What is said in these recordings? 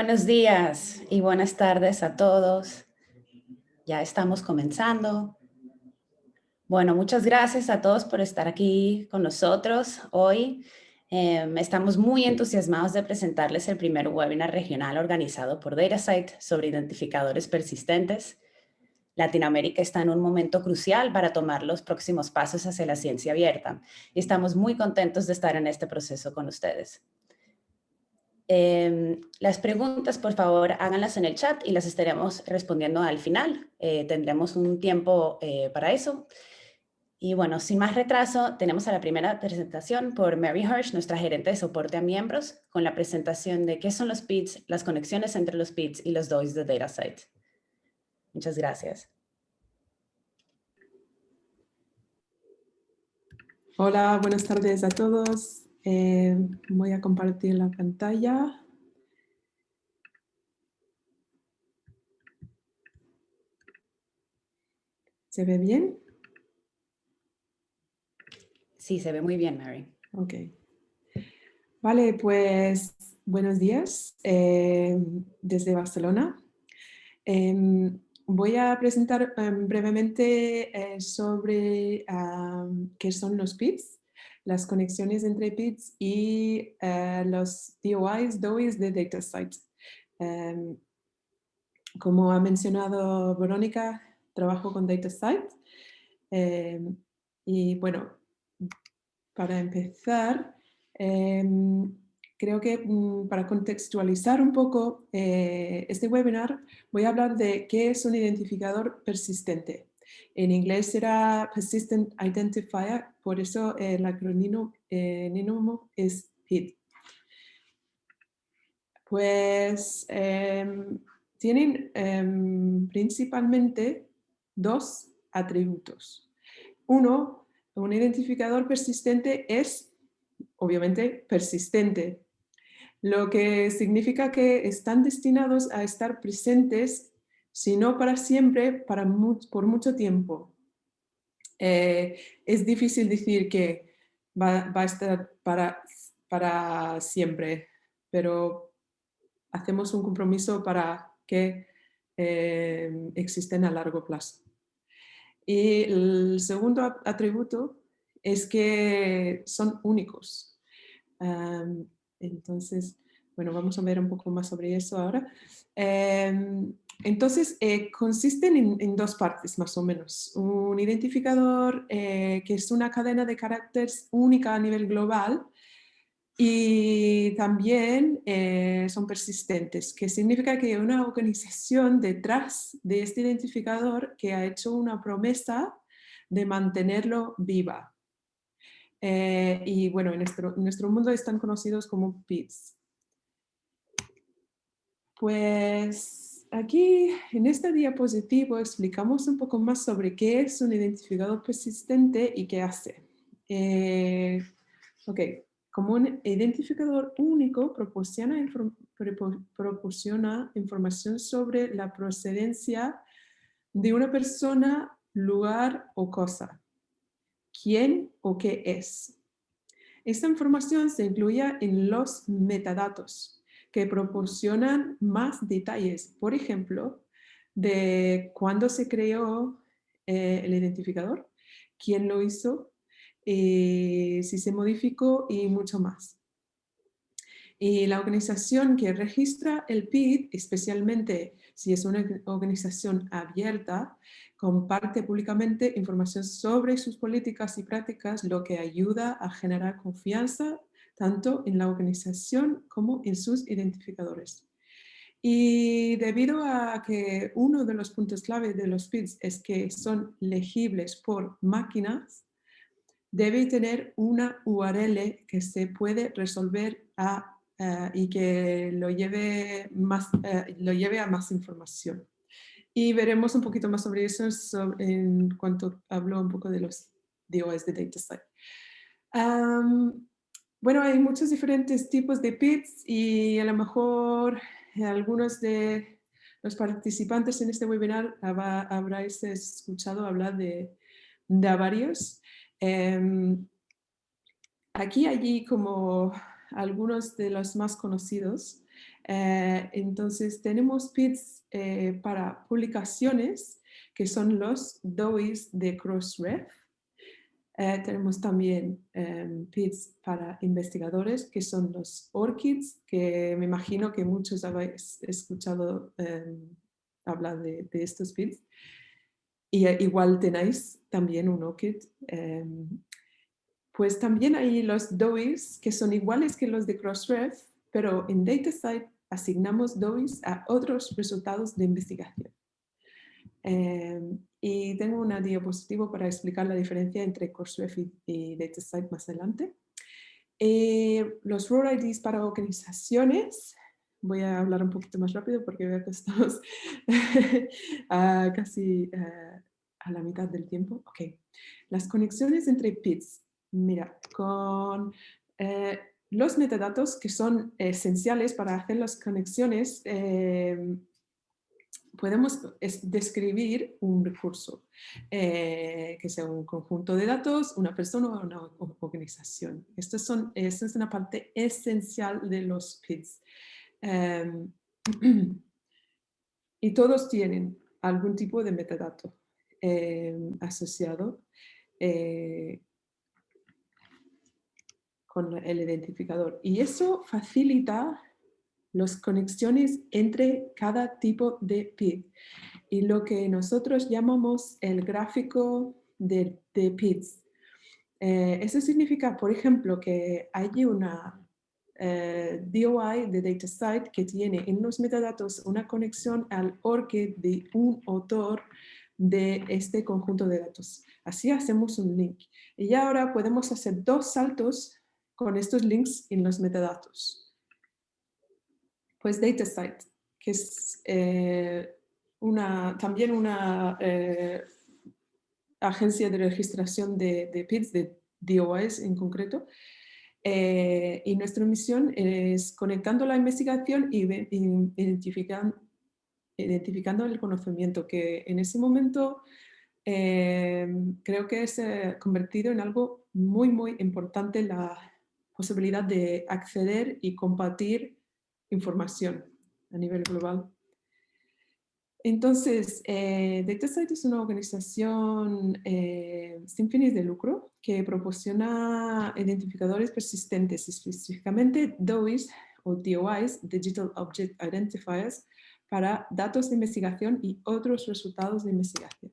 Buenos días y buenas tardes a todos. Ya estamos comenzando. Bueno, muchas gracias a todos por estar aquí con nosotros hoy. Em, estamos muy entusiasmados de presentarles el primer webinar regional organizado por DataSite sobre identificadores persistentes. Latinoamérica está en un momento crucial para tomar los próximos pasos hacia la ciencia abierta y estamos muy contentos de estar en este proceso con ustedes. Em, las preguntas, por favor, háganlas en el chat y las estaremos respondiendo al final. Eh, tendremos un tiempo eh, para eso. Y bueno, sin más retraso, tenemos a la primera presentación por Mary Hirsch, nuestra gerente de soporte a miembros, con la presentación de qué son los PIDs, las conexiones entre los PIDs y los DOIs de DataSite. Muchas gracias. Hola, buenas tardes a todos. Eh, voy a compartir la pantalla. ¿Se ve bien? Sí, se ve muy bien, Mary. Ok. Vale, pues buenos días eh, desde Barcelona. Em, voy a presentar em, brevemente eh, sobre qué son los PIDs las conexiones entre PIDs y eh, los DOIs, DOIs de DataSite. Em, como ha mencionado Verónica, trabajo con DataSite. Em, y bueno, para empezar, em, creo que mm, para contextualizar un poco eh, este webinar, voy a hablar de qué es un identificador persistente. En inglés será Persistent Identifier, por eso el acrónimo eh, es PID. Pues em, tienen em, principalmente dos atributos. Uno, un identificador persistente es, obviamente, persistente, lo que significa que están destinados a estar presentes sino para siempre, para por mucho tiempo. Eh, es difícil decir que va, a estar para, para siempre, pero hacemos un compromiso para que eh, a largo plazo. Y el segundo atributo es que son únicos. entonces, bueno, vamos a ver un poco más sobre eso ahora. Em, entonces, eh, consisten en, dos partes más o menos. Un identificador eh, que es una cadena de caracteres única a nivel global y también eh, son persistentes, que significa que hay una organización detrás de este identificador que ha hecho una promesa de mantenerlo viva. y bueno, en nuestro, en nuestro mundo están conocidos como PIDs. Pues aquí en esta diapositiva explicamos un poco más sobre qué es un identificador persistente y qué hace. Eh, ok, como un identificador único proporciona, proporciona información sobre la procedencia de una persona, lugar o cosa. ¿Quién o qué es? Esta información se incluye en los metadatos, que proporcionan más detalles, por ejemplo, de cuándo se creó eh, el identificador, quién lo hizo, eh, si se modificó y mucho más. Y la organización que registra el PID, especialmente si es una organización abierta, comparte públicamente información sobre sus políticas y prácticas, lo que ayuda a generar confianza tanto en la organización como en sus identificadores. Y debido a que uno de los puntos clave de los PIDs es que son legibles por máquinas, debe tener una URL que se puede resolver eh, y que lo lleve, más, eh, lo lleve a más información. Y veremos un poquito más sobre eso en cuanto hablo un poco de los DOS de DataSite. Bueno, hay muchos diferentes tipos de PITs y a lo mejor algunos de los participantes en este webinar habráis escuchado hablar de, de varios. Em, aquí, allí, como algunos de los más conocidos, Eh, entonces tenemos PIDs eh, para publicaciones, que son los DOIs de Crossref. Eh, tenemos también PIDs para investigadores, que son los ORCIDs, que me imagino que muchos habéis escuchado em, hablar de, estos PIDs. Y igual tenéis también un ORCID em, pues también hay los DOIs que son iguales que los de Crossref, pero en DataSite asignamos DOIs a otros resultados de investigación. Em, y tengo una diapositiva para explicar la diferencia entre Crossref y, DataSite más adelante. Eh, los Role IDs para organizaciones, voy a hablar un poquito más rápido porque veo que estamos casi eh, a la mitad del tiempo. Ok, las conexiones entre PIDs Mira, con eh, los metadatos que son esenciales para hacer las conexiones, em, podemos describir un recurso, eh, que sea un conjunto de datos, una persona o una organización. Esto son, esta es una parte esencial de los PIDs. Em, y todos tienen algún tipo de metadato em, asociado. Eh, con el identificador. Y eso facilita las conexiones entre cada tipo de PID. Y lo que nosotros llamamos el gráfico de, de PIDs. Eh, eso significa, por ejemplo, que hay una eh, DOI de DataSite que tiene en los metadatos una conexión al ORCID de un autor de este conjunto de datos. Así hacemos un link. Y ahora podemos hacer dos saltos con estos links en los metadatos. Pues DataSite, que es eh, una, también una eh, agencia de registración de, de, PIDs, de DOIs en concreto, eh, y nuestra misión es conectando la investigación y identificando, el conocimiento, que en ese momento creo que es convertido en algo muy, muy importante la, posibilidad de acceder y compartir información a nivel global. Entonces, eh, DataSite es una organización eh, sin fines de lucro que proporciona identificadores persistentes, específicamente DOIs o DOIs, Digital Object Identifiers, para datos de investigación y otros resultados de investigación.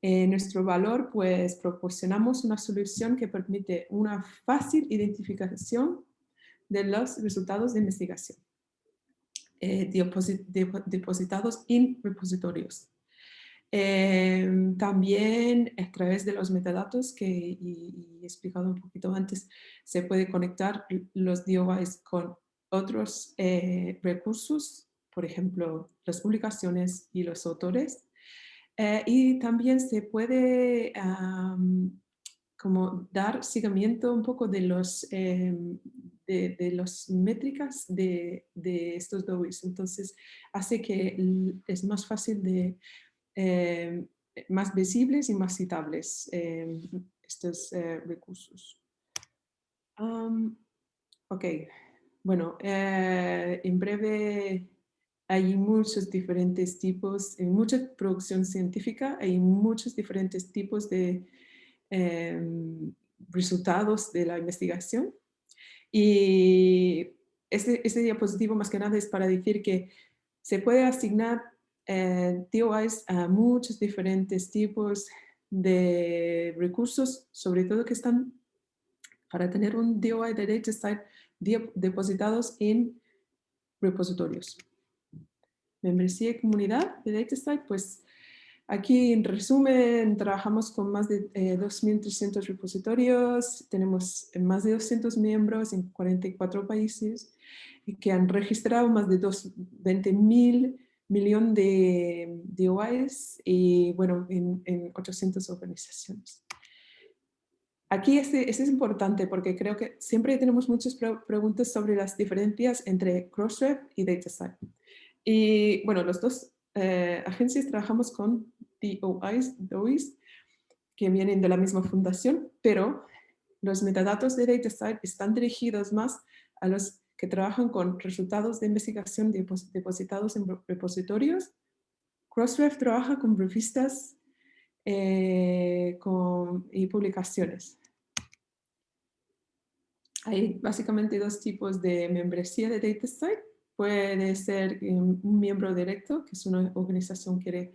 En nuestro valor, pues proporcionamos una solución que permite una fácil identificación de los resultados de investigación eh, depositados en repositorios. Em, también a través de los metadatos que he explicado un poquito antes, se puede conectar los DOIs con otros eh, recursos, por ejemplo, las publicaciones y los autores, eh, y también se puede como dar seguimiento un poco de los, em, de, los métricas de, de, estos DOIs. Entonces hace que es más fácil de, em, más visibles y más citables em, estos eh, recursos. ok, bueno, eh, en breve hay muchos diferentes tipos, en mucha producción científica hay muchos diferentes tipos de em, resultados de la investigación. Y este, este, diapositivo más que nada es para decir que se puede asignar eh, DOIs a muchos diferentes tipos de recursos, sobre todo que están para tener un DOI de DataSite depositados en repositorios membresía y comunidad de DataSite, pues aquí en resumen trabajamos con más de 2.300 eh, repositorios, tenemos más de 200 miembros en 44 países que han registrado más de 20.000 millones de, de y bueno, en, 800 organizaciones. Aquí este, este, es importante porque creo que siempre tenemos muchas preguntas sobre las diferencias entre Crossref y DataSite. Y bueno, los dos eh, agencias trabajamos con DOIs, DOIs, que vienen de la misma fundación, pero los metadatos de DataSite están dirigidos más a las que trabajan con resultados de investigación depositados en repositorios. Crossref trabaja con revistas eh, y publicaciones. Hay básicamente dos tipos de membresía de DataSite. Puede ser un miembro directo, que es una organización que quiere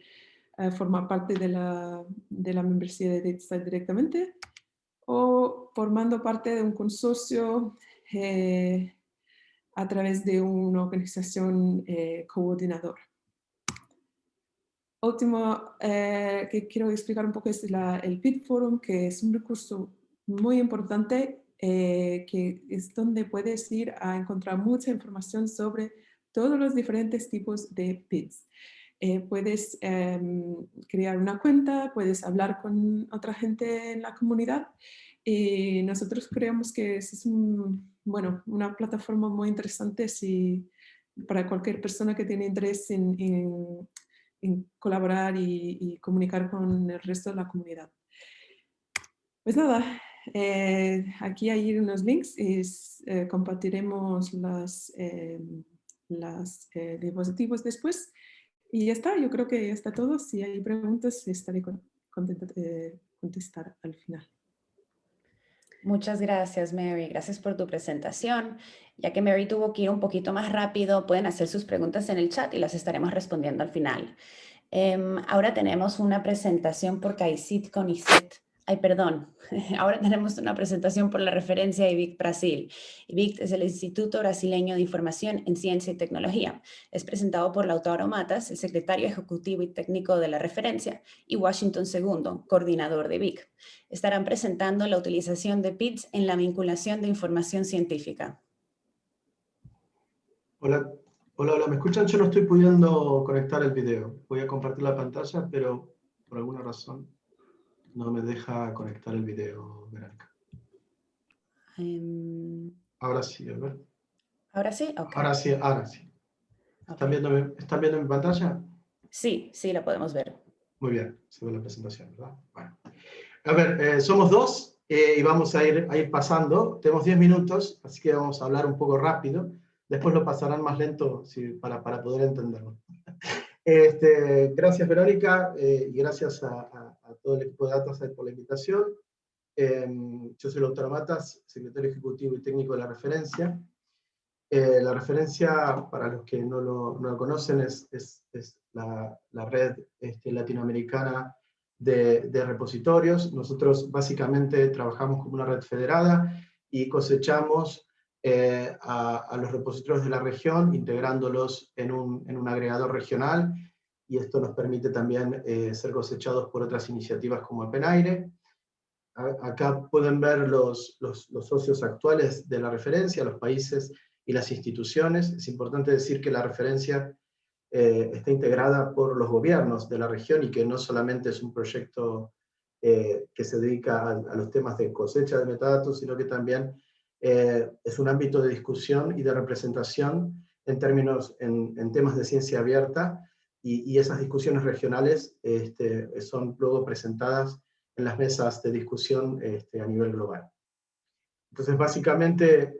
eh, formar parte de la, de la membresía de DataSite directamente, o formando parte de un consorcio eh, a través de una organización eh, coordinadora. Último eh, que quiero explicar un poco es el PIT Forum, que es un recurso muy importante, eh, que es donde puedes ir a encontrar mucha información sobre todos los diferentes tipos de PITs. puedes em, crear una cuenta, puedes hablar con otra gente en la comunidad y nosotros creemos que es un, bueno, una plataforma muy interesante si, para cualquier persona que tiene interés en, en, colaborar y, comunicar con el resto de la comunidad. Pues nada, eh, aquí hay unos links y eh, compartiremos las, eh, las dispositivos después. Y ya está, yo creo que ya está todo. Si hay preguntas, estaré contenta de contestar al final. Muchas gracias, Mary. Gracias por tu presentación. Ya que Mary tuvo que ir un poquito más rápido, pueden hacer sus preguntas en el chat y las estaremos respondiendo al final. Em, ahora tenemos una presentación por CAICIT con ICET. Ay, perdón. Ahora tenemos una presentación por la referencia IBIC Brasil. IBIC es el Instituto Brasileño de Información en Ciencia y Tecnología. Es presentado por Lautaro Matas, el secretario ejecutivo y técnico de la referencia, y Washington II, coordinador de IBIC. Estarán presentando la utilización de PITS en la vinculación de información científica. Hola, hola, hola, ¿me escuchan? Yo no estoy pudiendo conectar el video. Voy a compartir la pantalla, pero por alguna razón no me deja conectar el video, Verónica. Em, ahora sí, a ver. ¿Ahora sí? Ahora sí, ahora sí. ¿Están, viendo, ¿Están viendo mi pantalla? Sí, sí, la podemos ver. Muy bien, se ve la presentación, ¿verdad? Bueno. A ver, eh, somos dos eh, y vamos a ir, a ir pasando. Tenemos 10 minutos, así que vamos a hablar un poco rápido. Después lo pasarán más lento para, para poder entenderlo. Este, gracias Verónica eh, y gracias a, todo el equipo de Datasite por la invitación. Em, yo soy el doctor Matas, secretario ejecutivo y técnico de la referencia. Eh, la referencia, para los que no lo, no lo conocen, es, la, red este, latinoamericana de, repositorios. Nosotros básicamente trabajamos como una red federada y cosechamos eh, a, los repositorios de la región, integrándolos en un, en un agregador regional, y esto nos permite también eh, ser cosechados por otras iniciativas como el Penaire. Acá pueden ver los, los, socios actuales de la referencia, los países y las instituciones. Es importante decir que la referencia eh, está integrada por los gobiernos de la región y que no solamente es un proyecto que se dedica a, los temas de cosecha de metadatos, sino que también eh, es un ámbito de discusión y de representación en términos, en, temas de ciencia abierta, y, esas discusiones regionales este, son luego presentadas en las mesas de discusión este, a nivel global. Entonces, básicamente,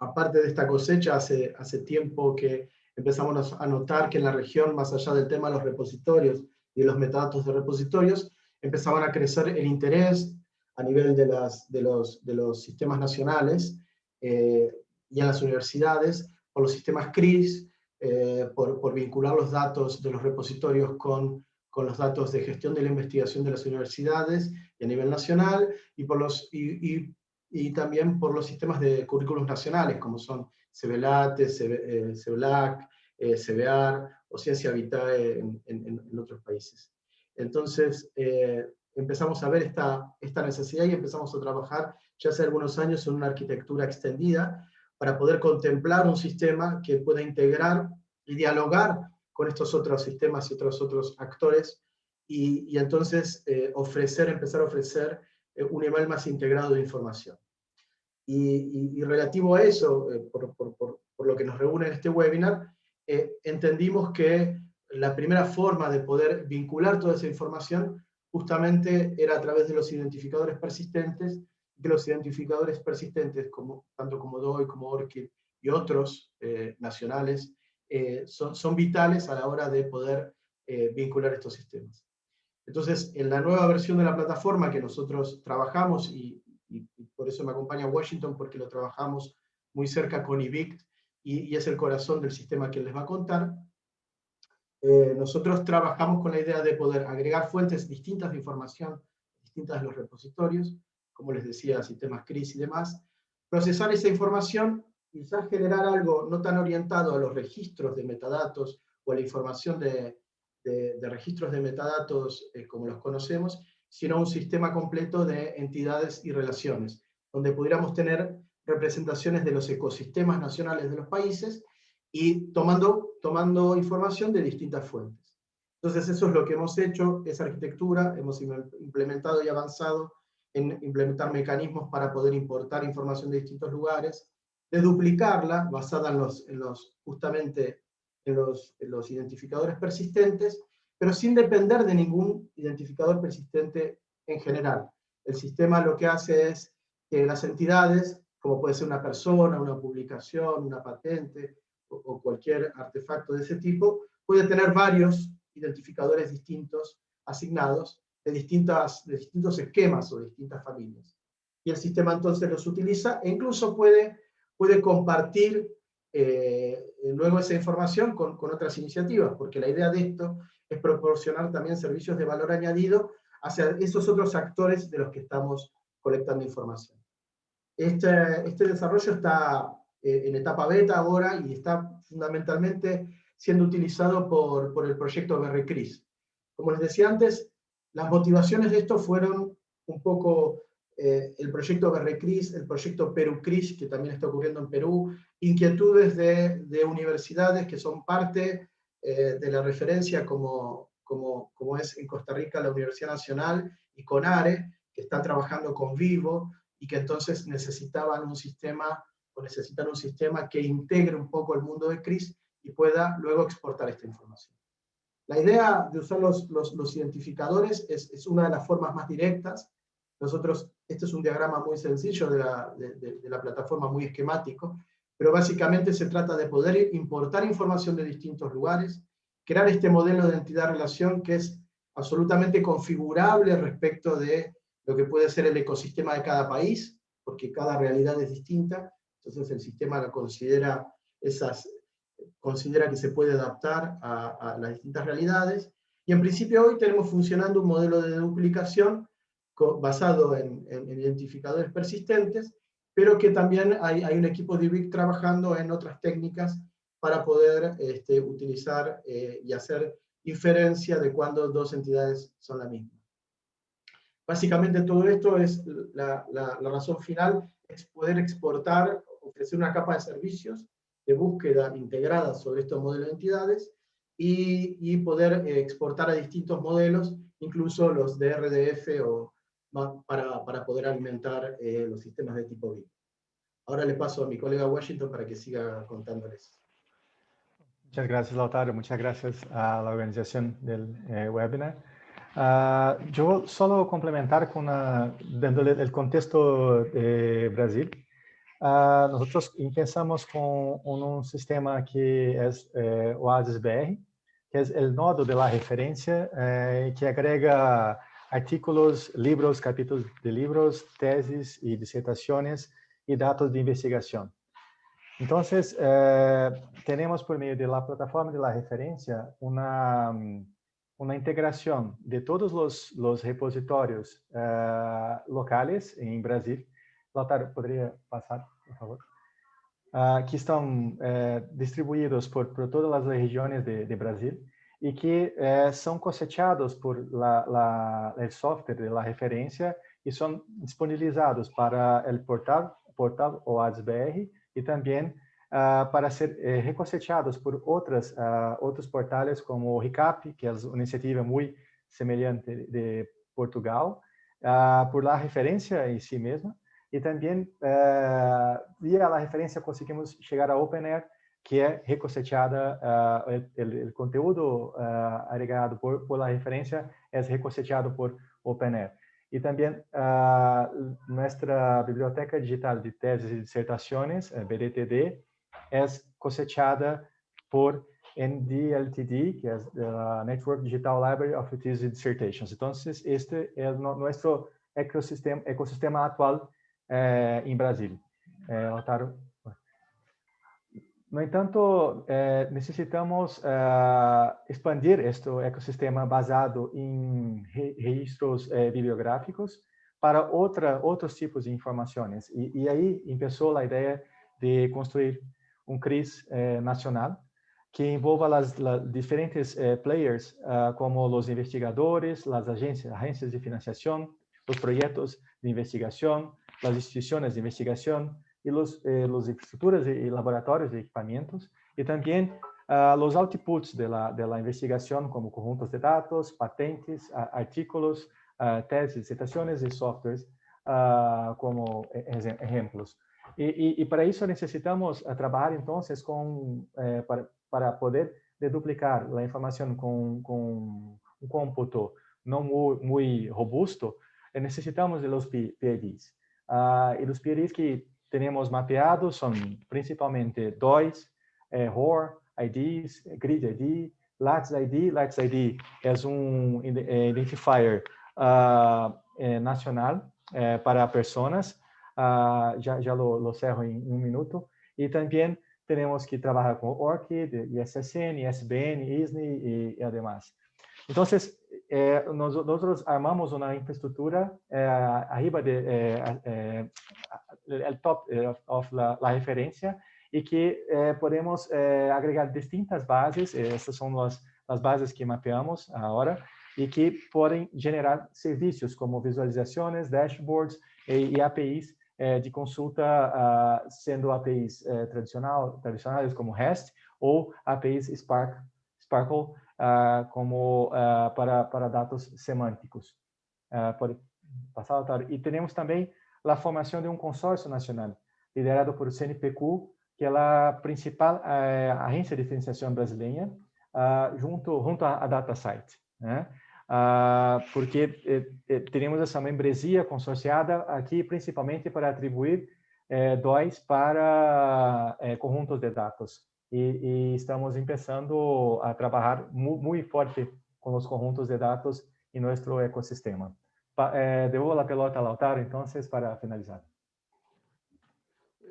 aparte de esta cosecha, hace, hace tiempo que empezamos a notar que en la región, más allá del tema de los repositorios y los metadatos de repositorios, empezaban a crecer el interés a nivel de, las, de, los, de los sistemas nacionales eh, y en las universidades, por los sistemas CRIS, eh, por, por, vincular los datos de los repositorios con, con, los datos de gestión de la investigación de las universidades y a nivel nacional, y, por los, y, y, también por los sistemas de currículos nacionales, como son CBLATE, CBLAC, eh, CBAR o Ciencia Vitae en, en, en otros países. Entonces, empezamos a ver esta, esta necesidad y empezamos a trabajar ya hace algunos años en una arquitectura extendida para poder contemplar un sistema que pueda integrar y dialogar con estos otros sistemas y otros otros actores y, y entonces eh, ofrecer, empezar a ofrecer eh, un nivel más integrado de información. Y, y, relativo a eso, eh, por, por, por, por, lo que nos reúne en este webinar, entendimos que la primera forma de poder vincular toda esa información justamente era a través de los identificadores persistentes, que los identificadores persistentes, como, tanto como DOI, como ORCID y otros nacionales, son, son, vitales a la hora de poder vincular estos sistemas. Entonces, en la nueva versión de la plataforma que nosotros trabajamos, y, por eso me acompaña Washington, porque lo trabajamos muy cerca con IBIC, y, es el corazón del sistema que les va a contar, eh, nosotros trabajamos con la idea de poder agregar fuentes distintas de información, distintas de los repositorios, como les decía, sistemas CRIS y demás, procesar esa información, quizás generar algo no tan orientado a los registros de metadatos o a la información de, registros de metadatos eh, como los conocemos, sino un sistema completo de entidades y relaciones, donde pudiéramos tener representaciones de los ecosistemas nacionales de los países y tomando, tomando información de distintas fuentes. Entonces eso es lo que hemos hecho, esa arquitectura, hemos implementado y avanzado en implementar mecanismos para poder importar información de distintos lugares, de duplicarla, basada en los, en los justamente en los, en los identificadores persistentes, pero sin depender de ningún identificador persistente en general. El sistema lo que hace es que las entidades como puede ser una persona, una publicación, una patente, o, cualquier artefacto de ese tipo, puede tener varios identificadores distintos asignados de, distintas, de distintos esquemas o distintas familias. Y el sistema entonces los utiliza e incluso puede, puede compartir eh, luego esa información con, con, otras iniciativas, porque la idea de esto es proporcionar también servicios de valor añadido hacia esos otros actores de los que estamos colectando información. Este, este desarrollo está eh, en etapa beta ahora y está fundamentalmente siendo utilizado por, por el proyecto BRCRIS. Como les decía antes, las motivaciones de esto fueron un poco eh, el proyecto BRCRIS, el proyecto PeruCRIS, que también está ocurriendo en Perú, inquietudes de, de universidades que son parte eh, de la referencia como, como, como, es en Costa Rica la Universidad Nacional y CONARE, que están trabajando con Vivo, y que entonces necesitaban un sistema, o necesitan un sistema que integre un poco el mundo de CRIS y pueda luego exportar esta información. La idea de usar los, los, los identificadores es, es, una de las formas más directas. Nosotros, este es un diagrama muy sencillo de la, de, de, la plataforma, muy esquemático, pero básicamente se trata de poder importar información de distintos lugares, crear este modelo de entidad-relación que es absolutamente configurable respecto de lo que puede ser el ecosistema de cada país, porque cada realidad es distinta, entonces el sistema lo considera, esas, considera que se puede adaptar a, las distintas realidades, y en principio hoy tenemos funcionando un modelo de duplicación basado en, identificadores persistentes, pero que también hay, hay un equipo de IBIC trabajando en otras técnicas para poder este, utilizar eh, y hacer inferencia de cuando dos entidades son la misma. Básicamente todo esto es la, la, razón final, es poder exportar, ofrecer una capa de servicios de búsqueda integrada sobre estos modelos de entidades y, y poder eh, exportar a distintos modelos, incluso los de RDF o, para, para poder alimentar eh, los sistemas de tipo BIP. Ahora le paso a mi colega Washington para que siga contándoles. Muchas gracias, Lautaro. Muchas gracias a la organización del eh, webinar. Uh, yo solo complementar con una, dándole el contexto de Brasil. Uh, nosotros empezamos con un, un, sistema que es eh, Oasis BR, que es el nodo de la referencia eh, que agrega artículos, libros, capítulos de libros, tesis y disertaciones y datos de investigación. Entonces, eh, tenemos por medio de la plataforma de la referencia una una integración de todos los, los repositorios uh, locales en Brasil. Lautaro, ¿podría pasar, por favor? Uh, que estão uh, distribuídos por, por todas as regiões de, de Brasil e que são cosechados por la, la, el software de la referência e são disponibilizados para o portal, portal OASBR e também uh, para ser eh, recoseteados por outras, uh, outros portais como o RICAP, que é uma iniciativa muito semelhante de Portugal, uh, por lá referência em si mesma, e também via a referência conseguimos chegar a OpenAir, que é recoseteada, o conteúdo agregado por, por referência é recoseteado por OpenAir. E também nossa biblioteca digital de teses e dissertações, BDTD, es cosechada por NDLTD, que es la Network Digital Library of Thesis Dissertations. Entonces, este es nuestro ecosistema, ecosistema actual eh, en Brasil. Eh, no entanto, necesitamos eh, expandir este ecossistema basado em re registros bibliográficos para outra, outros tipos de informações. E, e aí começou a ideia de construir um CRIS nacional que envolva as, diferentes eh, players, uh, como os investigadores, as agências, agências de financiação, os projetos de investigação, as instituições de investigação, y los, eh, los infraestructuras y laboratorios de equipamientos y también uh, los outputs de la, de como conjuntos de datos, patentes, uh, artículos, uh, tesis, disertaciones y softwares como e, ejemplos. Y, y, y, para eso necesitamos trabajar entonces con, eh, para, para, poder duplicar la información con, con un cómputo muy, muy robusto, necesitamos de los PIDs. Y los PIDs que tenemos mapeados son principalmente DOIs, eh, ROR, IDs, Grid ID, LATS ID. LATS ID es un eh, identifier uh, eh, nacional eh, para personas. Uh, ya, ya lo, lo, cerro en un minuto. Y también tenemos que trabajar con ORCID, ISSN, ISBN, ISNI y, y además. Entonces, eh, nosotros armamos una infraestructura eh, arriba de eh, eh el top eh, of la, la, referencia y que eh, podemos agregar distintas bases, estas son las, las bases que mapeamos ahora, y que pueden generar servicios como visualizaciones, dashboards y, y APIs de consulta, uh, sendo APIs tradicional, tradicionales como REST o APIs Spark, Sparkle uh, como uh, para, para dados semânticos. Uh, pode passar, Otávio. E temos também a formação de um consórcio nacional, liderado por CNPq, que é a principal agência de financiação brasileira, junto, junto à DataSite. Né? porque eh, eh, teremos essa membresia consorciada aqui, principalmente para atribuir eh, DOIs para eh, conjuntos de dados y, y estamos empezando a trabajar muy, muy, fuerte con los conjuntos de datos en nuestro ecosistema. Pa, eh, devuelvo la pelota a Lautaro entonces para finalizar.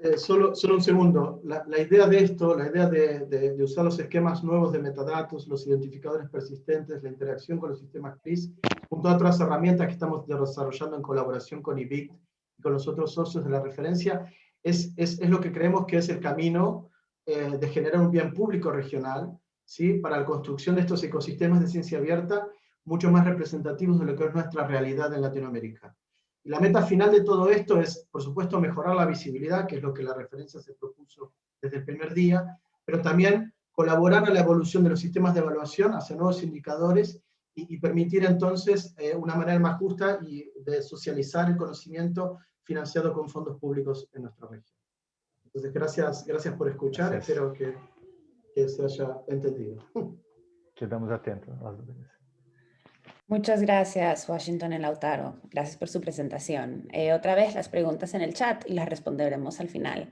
Eh, solo, solo un segundo. La, la, idea de esto, la idea de, de, de, usar los esquemas nuevos de metadatos, los identificadores persistentes, la interacción con los sistemas CRIS, junto a otras herramientas que estamos desarrollando en colaboración con IBIT y con los otros socios de la referencia, es, es, es lo que creemos que es el camino eh, de generar un bien público regional, ¿sí? para la construcción de estos ecosistemas de ciencia abierta mucho más representativos de lo que es nuestra realidad en Latinoamérica. Y la meta final de todo esto es, por supuesto, mejorar la visibilidad, que es lo que la referencia se propuso desde el primer día, pero también colaborar a la evolución de los sistemas de evaluación hacia nuevos indicadores y, permitir entonces eh, una manera más justa y de socializar el conocimiento financiado con fondos públicos en nuestra región. Entonces, gracias, gracias por escuchar, gracias. espero que, que, se haya entendido. Quedamos atentos. Muchas gracias, Washington y Lautaro. Gracias por su presentación. Eh, otra vez las preguntas en el chat y las responderemos al final.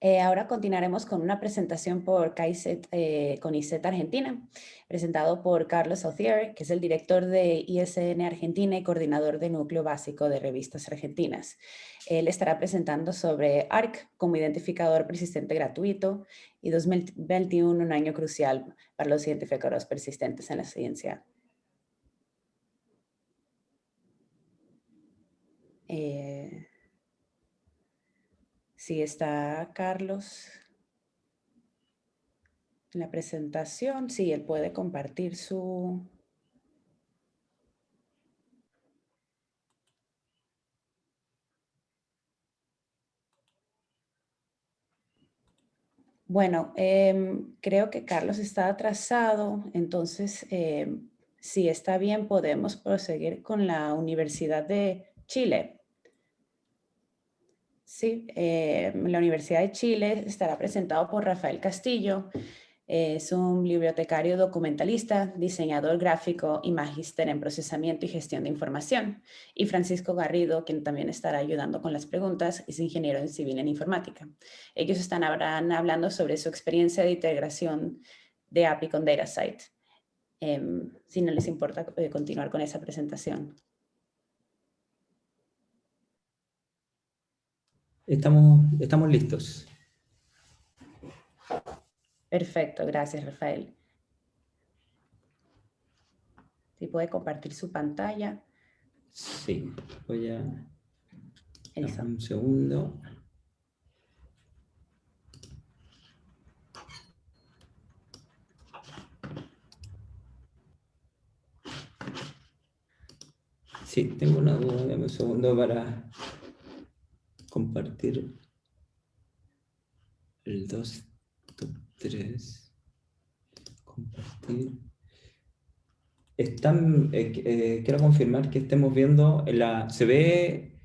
Eh, ahora continuaremos con una presentación por eh, con ICET Argentina, presentado por Carlos Authier, que es el director de ISN Argentina y coordinador de núcleo básico de revistas argentinas. Él estará presentando sobre ARC como identificador persistente gratuito y 2021 un año crucial para los identificadores persistentes en la ciencia. Eh, Sí, está Carlos en la presentación. Sí, él puede compartir su... Bueno, em, creo que Carlos está atrasado, entonces em, si está bien podemos proseguir con la Universidad de Chile. Sí, eh, la Universidad de Chile estará presentado por Rafael Castillo. Es un bibliotecario documentalista, diseñador gráfico y magíster en procesamiento y gestión de información. Y Francisco Garrido, quien también estará ayudando con las preguntas, es ingeniero en civil en informática. Ellos están hablando sobre su experiencia de integración de API con DataSite. Em, si no les importa eh, continuar con esa presentación. Estamos, estamos listos. Perfecto, gracias Rafael. Si puede compartir su pantalla. Sí, voy a... Un segundo. Sí, tengo una duda, dame un segundo para compartir el 2 3. Compartir. Están, eh, eh, quiero confirmar que estemos viendo la, se ve...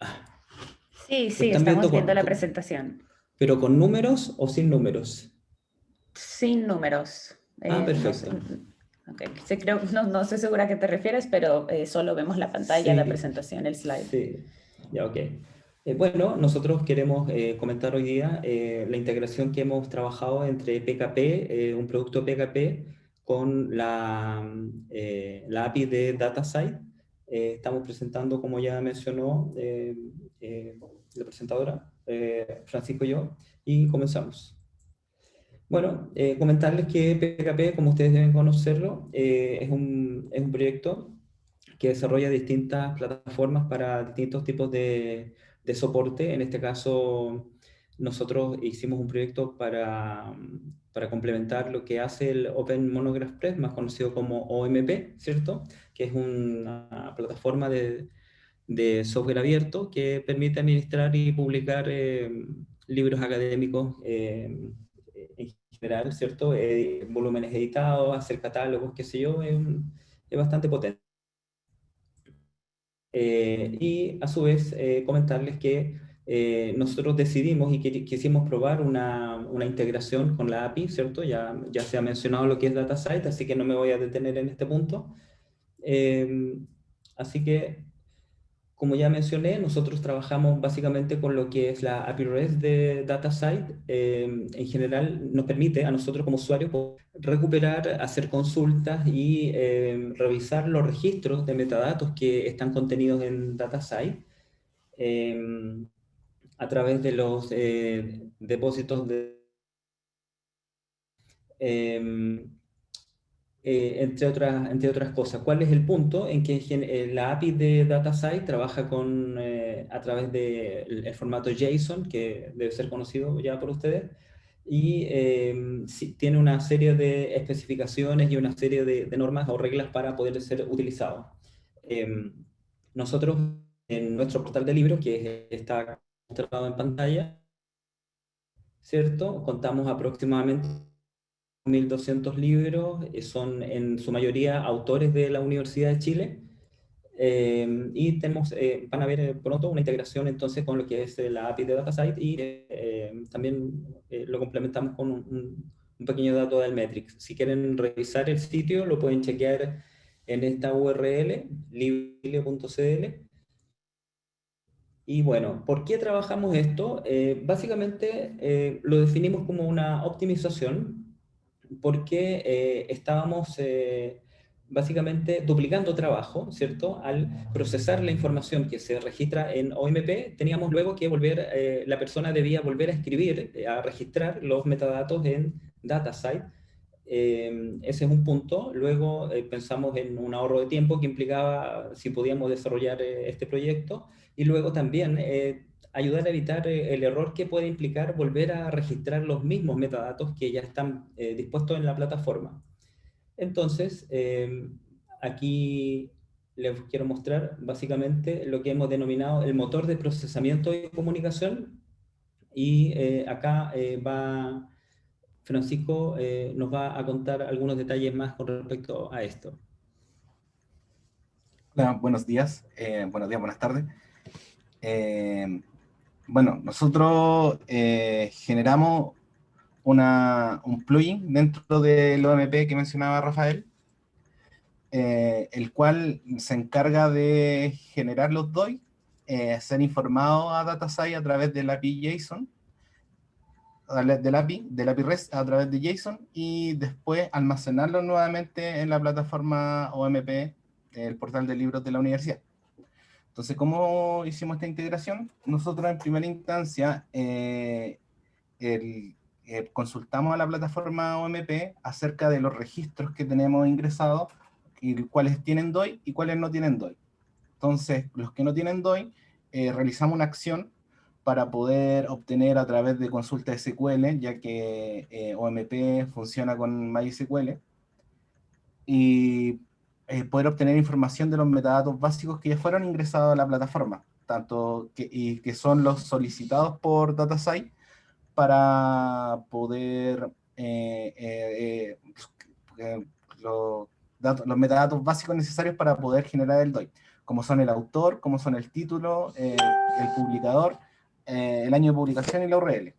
Ah, sí, sí, estamos viendo, la presentación. ¿Pero con números o sin números? Sin números. Ah, eh, perfecto. No, creo, no, no, estoy segura a qué te refieres, pero solo vemos la pantalla, la presentación, el slide. Sí, ya, ok. Eh, bueno, nosotros queremos eh, comentar hoy día eh, la integración que hemos trabajado entre PKP, un producto PKP, con la, la API de DataSite. estamos presentando, como ya mencionó la presentadora, Francisco y yo, y comenzamos. Bueno, comentarles que PKP, como ustedes deben conocerlo, es un, es un proyecto que desarrolla distintas plataformas para distintos tipos de de soporte. En este caso, nosotros hicimos un proyecto para, para complementar lo que hace el Open Monograph Press, más conocido como OMP, ¿cierto? Que es una plataforma de, de software abierto que permite administrar y publicar eh, libros académicos eh, en general, ¿cierto? Eh, volúmenes editados, hacer catálogos, qué sé yo, es, es bastante potente. Eh, y a su vez eh, comentarles que eh, nosotros decidimos y que, quisimos probar una, una, integración con la API, ¿cierto? Ya, ya se ha mencionado lo que es DataSite, así que no me voy a detener en este punto. así que como ya mencioné, nosotros trabajamos básicamente con lo que es la API REST de DataSite. Eh, en general nos permite a nosotros como usuarios recuperar, hacer consultas y eh, revisar los registros de metadatos que están contenidos en DataSite eh, a través de los depósitos de eh, entre, otras, entre otras cosas. ¿Cuál es el punto? En que eh, la API de DataSite trabaja con, eh, a través del el formato JSON, que debe ser conocido ya por ustedes, y tiene una serie de especificaciones y una serie de, normas o reglas para poder ser utilizado. nosotros, en nuestro portal de libros, que está mostrado en pantalla, ¿cierto? Contamos aproximadamente 1.200 libros, eh, son en su mayoría autores de la Universidad de Chile, eh, y tenemos, eh, van a ver pronto una integración entonces con lo que es la API de DataSite y también lo complementamos con un, pequeño dato del Metrics. Si quieren revisar el sitio, lo pueden chequear en esta URL, libre.cl. Y bueno, ¿por qué trabajamos esto? básicamente lo definimos como una optimización porque eh, estábamos eh, básicamente duplicando trabajo, ¿cierto? Al procesar la información que se registra en OMP, teníamos luego que volver, eh, la persona debía volver a escribir, a registrar los metadatos en DataSite. ese es un punto. Luego pensamos en un ahorro de tiempo que implicaba si podíamos desarrollar este proyecto. Y luego también ayudar a evitar eh, el error que puede implicar volver a registrar los mismos metadatos que ya están eh, dispuestos en la plataforma. Entonces, em, aquí les quiero mostrar básicamente lo que hemos denominado el motor de procesamiento y comunicación. Y eh, acá va Francisco, nos va a contar algunos detalles más con respecto a esto. Hola, buenos días, buenos días, buenas tardes. Bueno, nosotros eh, generamos un plugin dentro del OMP que mencionaba Rafael, eh, el cual se encarga de generar los DOI, eh, ser informado a DataSci a través del API JSON, del API, del API REST a través de JSON, y después almacenarlo nuevamente en la plataforma OMP, el portal de libros de la universidad. Entonces, ¿cómo hicimos esta integración? Nosotros en primera instancia eh, consultamos a la plataforma OMP acerca de los registros que tenemos ingresados y cuáles tienen DOI y cuáles no tienen DOI. Entonces, los que no tienen DOI, eh, realizamos una acción para poder obtener a través de consulta SQL, ya que eh, OMP funciona con MySQL, y eh, poder obtener información de los metadatos básicos que ya fueron ingresados a la plataforma, tanto que, y que son los solicitados por DataSite para poder los los metadatos básicos necesarios para poder generar el DOI, como son el autor, como son el título, eh, el publicador, eh, el año de publicación y la URL.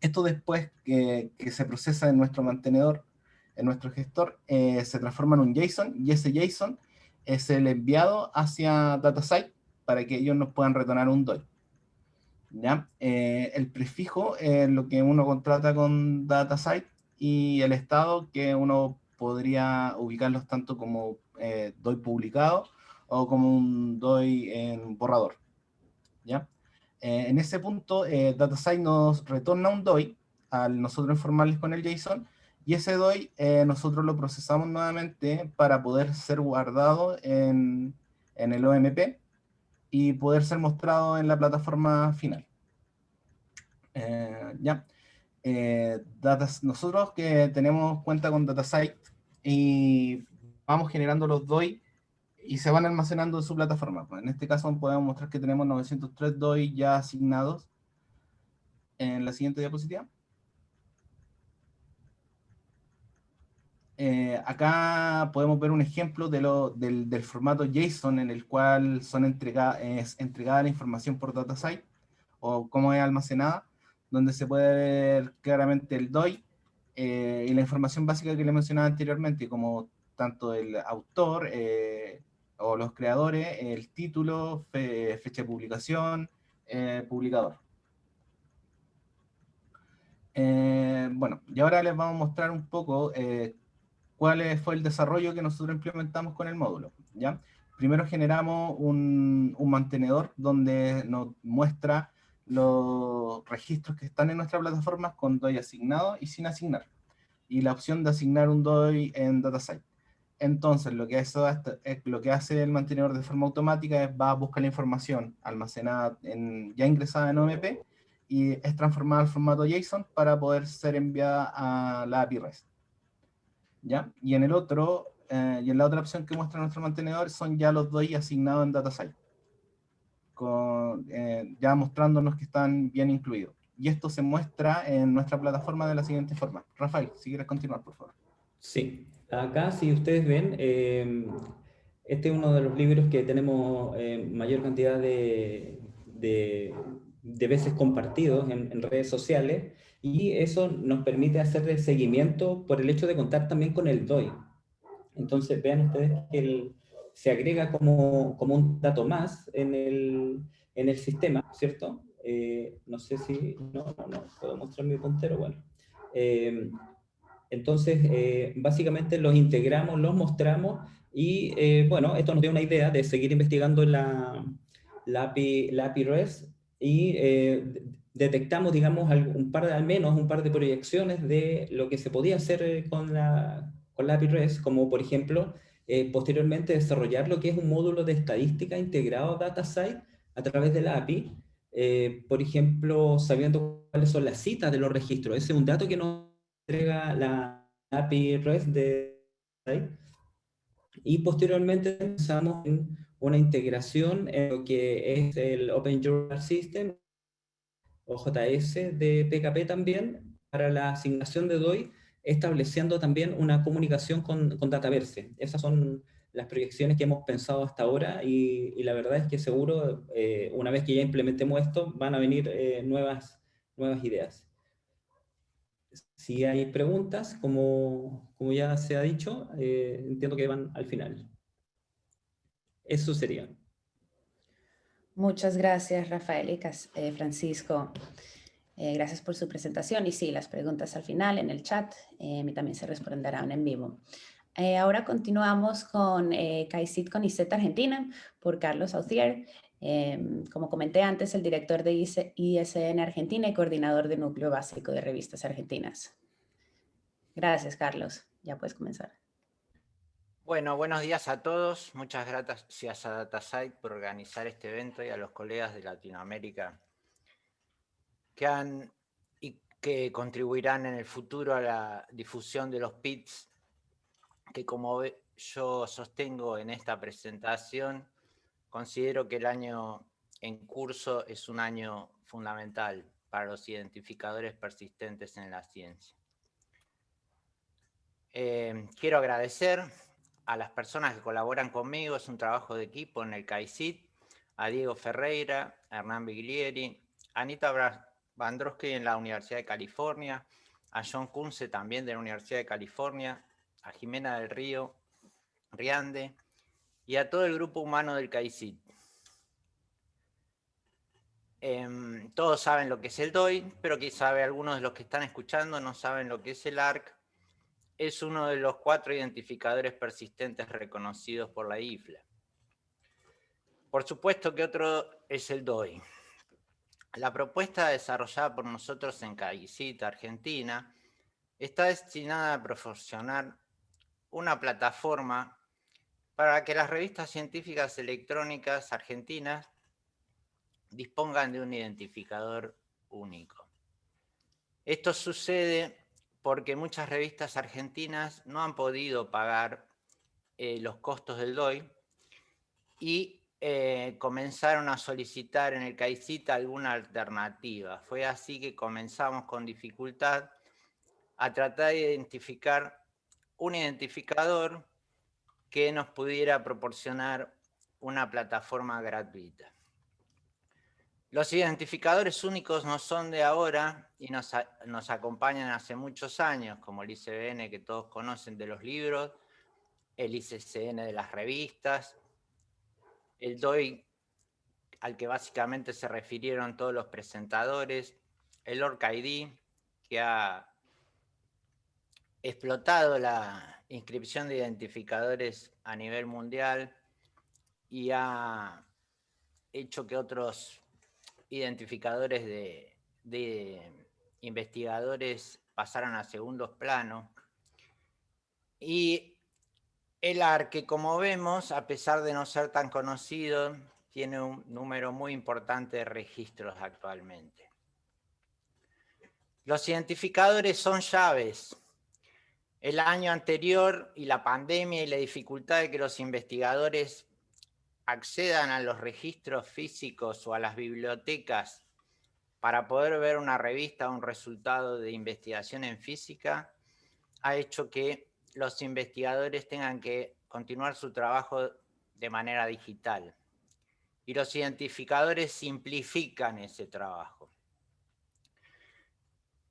Esto después que, que se procesa en nuestro mantenedor, en nuestro gestor, eh, se transforma en un JSON y ese JSON es el enviado hacia DataSite para que ellos nos puedan retornar un DOI. ¿Ya? el prefijo es lo que uno contrata con DataSite y el estado que uno podría ubicarlos tanto como eh, DOI publicado o como un DOI en borrador. ¿ya? Eh, en ese punto, eh, DataSite nos retorna un DOI al nosotros informarles con el JSON, y ese DOI eh, nosotros lo procesamos nuevamente para poder ser guardado en, en el OMP y poder ser mostrado en la plataforma final. ¿ya? Eh, nosotros que tenemos cuenta con DataSite y vamos generando los DOI y se van almacenando en su plataforma. Pues, en este caso podemos mostrar que tenemos 903 DOI ya asignados en la siguiente diapositiva. Eh, acá podemos ver un ejemplo de lo, del, formato JSON en el cual son es entregada la información por DataSite o cómo es almacenada donde se puede ver claramente el DOI eh, y la información básica que le mencionaba anteriormente, como tanto el autor eh, o los creadores, el título, fecha de publicación, eh, publicador. bueno, y ahora les vamos a mostrar un poco cuál fue el desarrollo que nosotros implementamos con el módulo. ¿ya? Primero generamos un, un mantenedor donde nos muestra los registros que están en nuestra plataforma con DOI asignado y sin asignar. Y la opción de asignar un DOI en DataSite. Entonces, lo que, eso, lo que hace el mantenedor de forma automática es va a buscar la información almacenada, en, ya ingresada en OMP, y es transformada al formato JSON para poder ser enviada a la API REST. ¿Ya? Y en el otro, eh, y en la otra opción que muestra nuestro mantenedor son ya los DOI asignados en DataSite con, eh, ya mostrándonos que están bien incluidos. Y esto se muestra en nuestra plataforma de la siguiente forma. Rafael, si quieres continuar, por favor. Sí, acá si ustedes ven, eh, este es uno de los libros que tenemos eh, mayor cantidad de, de, veces compartidos en, en, redes sociales y eso nos permite hacer el seguimiento por el hecho de contar también con el DOI. Entonces vean ustedes que se agrega como, como un dato más en el, en el sistema, ¿cierto? Eh, no sé si, no, no, no, puedo mostrar mi puntero, bueno. Eh, entonces, eh, básicamente los integramos, los mostramos y, bueno, esto nos dio una idea de seguir investigando la, la, API, la REST y detectamos, digamos, un par de, al menos un par de proyecciones de lo que se podía hacer con la, con la API REST, como por ejemplo, eh, posteriormente desarrollar lo que es un módulo de estadística integrado a DataSite a través de la API, eh, por ejemplo, sabiendo cuáles son las citas de los registros. Ese es un dato que nos entrega la API REST de DataSite. Y posteriormente pensamos en una integración en lo que es el Open Journal System, OJS de PKP también, para la asignación de DOI, estableciendo también una comunicación con, con Dataverse. Esas son las proyecciones que hemos pensado hasta ahora y, la verdad es que seguro, eh, una vez que ya implementemos esto, van a venir eh, nuevas, nuevas ideas. si hay preguntas, como, como ya se ha dicho, eh, entiendo que van al final. Eso sería. Muchas gracias, Rafael y eh, Francisco. Eh, gracias por su presentación. Y sí, las preguntas al final en el chat eh, también se responderán en vivo. ahora continuamos con eh, CAICIT con ICET Argentina por Carlos Authier. como comenté antes, el director de ISN Argentina y coordinador de Núcleo Básico de Revistas Argentinas. Gracias, Carlos. Ya puedes comenzar. Bueno, buenos días a todos. Muchas gracias a DataSite por organizar este evento y a los colegas de Latinoamérica que han y que contribuirán en el futuro a la difusión de los PITs, que como yo sostengo en esta presentación, considero que el año en curso es un año fundamental para los identificadores persistentes en la ciencia. Eh, quiero agradecer a las personas que colaboran conmigo, es un trabajo de equipo en el CAICIT, a Diego Ferreira, a Hernán Biglieri, a Anita Bandrowski en la Universidad de California, a John Kunze también de la Universidad de California, a Jimena del Río, Riande, y a todo el grupo humano del CAICIT. Em, todos saben lo que es el DOI, pero quizá algunos de los que están escuchando no saben lo que es el ARC, es uno de los cuatro identificadores persistentes reconocidos por la IFLA. Por supuesto que otro es el DOI. La propuesta desarrollada por nosotros en CAICIT, Argentina, está destinada a proporcionar una plataforma para que las revistas científicas electrónicas argentinas dispongan de un identificador único. Esto sucede porque muchas revistas argentinas no han podido pagar eh, los costos del DOI y eh, comenzaron a solicitar en el CAICIT alguna alternativa. Fue así que comenzamos con dificultad a tratar de identificar un identificador que nos pudiera proporcionar una plataforma gratuita. Los identificadores únicos no son de ahora y nos, acompañan hace muchos años, como el ICBN que todos conocen de los libros, el ICCN de las revistas, el DOI al que básicamente se refirieron todos los presentadores, el ORCID que ha explotado la inscripción de identificadores a nivel mundial y ha hecho que otros identificadores de, investigadores pasaron a segundos planos. Y el ARC, como vemos, a pesar de no ser tan conocido, tiene un número muy importante de registros actualmente. Los identificadores son llaves. El año anterior y la pandemia y la dificultad de que los investigadores accedan a los registros físicos o a las bibliotecas para poder ver una revista o un resultado de investigación en física, ha hecho que los investigadores tengan que continuar su trabajo de manera digital. Y los identificadores simplifican ese trabajo.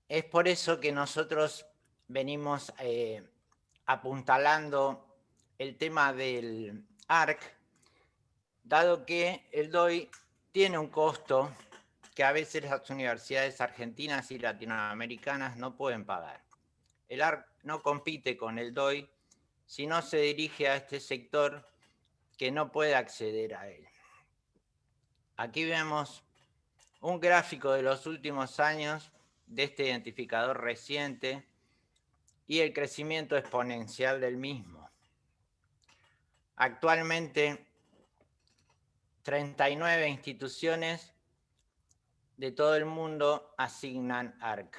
Es por eso que nosotros venimos eh, apuntalando el tema del ARC dado que el DOI tiene un costo que a veces las universidades argentinas y latinoamericanas no pueden pagar. El ARC no compite con el DOI si no se dirige a este sector que no puede acceder a él. Aquí vemos un gráfico de los últimos años de este identificador reciente y el crecimiento exponencial del mismo. Actualmente 39 instituciones de todo el mundo asignan ARC.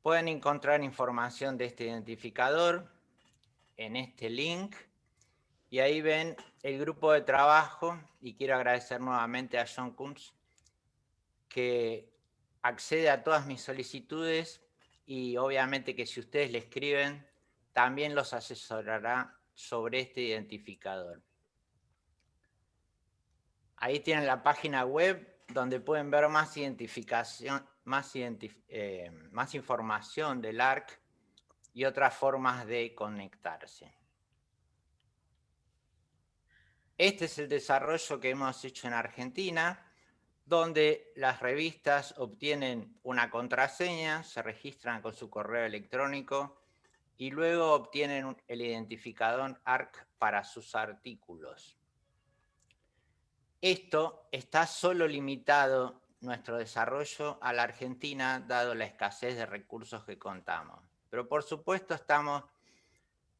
Pueden encontrar información de este identificador en este link y ahí ven el grupo de trabajo y quiero agradecer nuevamente a John Kunz que accede a todas mis solicitudes y obviamente que si ustedes le escriben también los asesorará sobre este identificador. Ahí tienen la página web donde pueden ver más identificación, más, eh, información del ARC y otras formas de conectarse. Este es el desarrollo que hemos hecho en Argentina, donde las revistas obtienen una contraseña, se registran con su correo electrónico y luego obtienen el identificador ARC para sus artículos. Esto está solo limitado, nuestro desarrollo, a la Argentina, dado la escasez de recursos que contamos. Pero por supuesto estamos